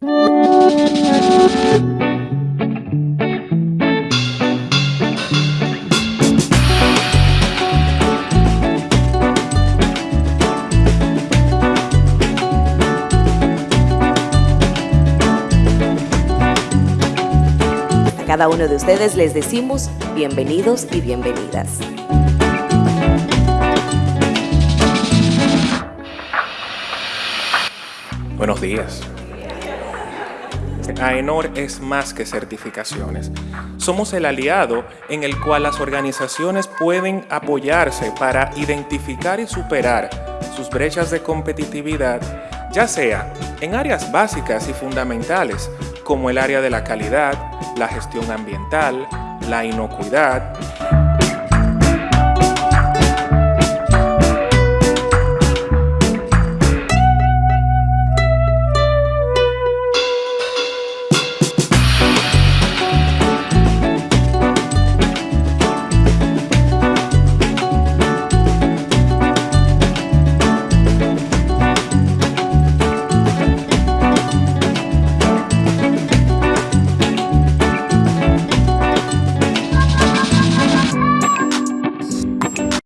A cada uno de ustedes les decimos bienvenidos y bienvenidas. Buenos días. AENOR es más que certificaciones. Somos el aliado en el cual las organizaciones pueden apoyarse para identificar y superar sus brechas de competitividad, ya sea en áreas básicas y fundamentales como el área de la calidad, la gestión ambiental, la inocuidad,